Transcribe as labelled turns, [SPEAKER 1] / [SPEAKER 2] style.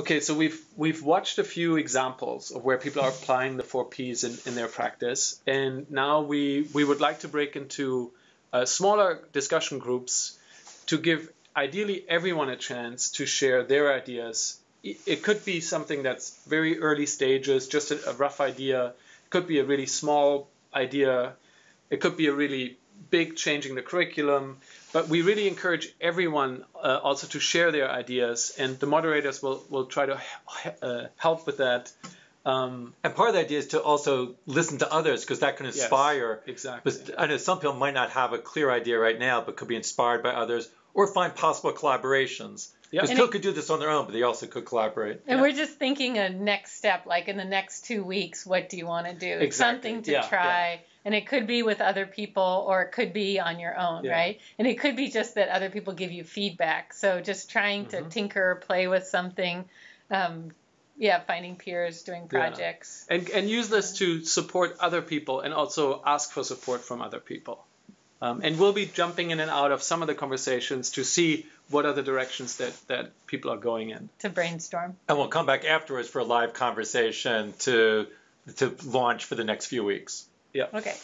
[SPEAKER 1] Okay, so we've we've watched a few examples of where people are applying the four Ps in, in their practice, and now we we would like to break into uh, smaller discussion groups to give ideally everyone a chance to share their ideas. It could be something that's very early stages, just a, a rough idea. It could be a really small idea. It could be a really big changing the curriculum. But we really encourage everyone uh, also to share their ideas, and the moderators will, will try to uh, help with that.
[SPEAKER 2] Um, and part of the idea is to also listen to others because that can inspire.
[SPEAKER 1] Yes, exactly.
[SPEAKER 2] I know some people might not have a clear idea right now, but could be inspired by others or find possible collaborations. Because people could do this on their own, but they also could collaborate.
[SPEAKER 3] And yeah. we're just thinking a next step, like in the next two weeks, what do you want to do?
[SPEAKER 1] Exactly.
[SPEAKER 3] Something to
[SPEAKER 1] yeah,
[SPEAKER 3] try.
[SPEAKER 1] Yeah.
[SPEAKER 3] And it could be with other people or it could be on your own, right? And it could be just that other people give you feedback. So just trying to mm-hmm. tinker or play with something. Um, yeah, finding peers, doing projects.
[SPEAKER 1] And, and use this to support other people and also ask for support from other people. Um, and we'll be jumping in and out of some of the conversations to see what are the directions that, that people are going in.
[SPEAKER 3] To brainstorm.
[SPEAKER 2] And we'll come back afterwards for a live conversation to to launch for the next few weeks.
[SPEAKER 1] Yeah.
[SPEAKER 3] Okay.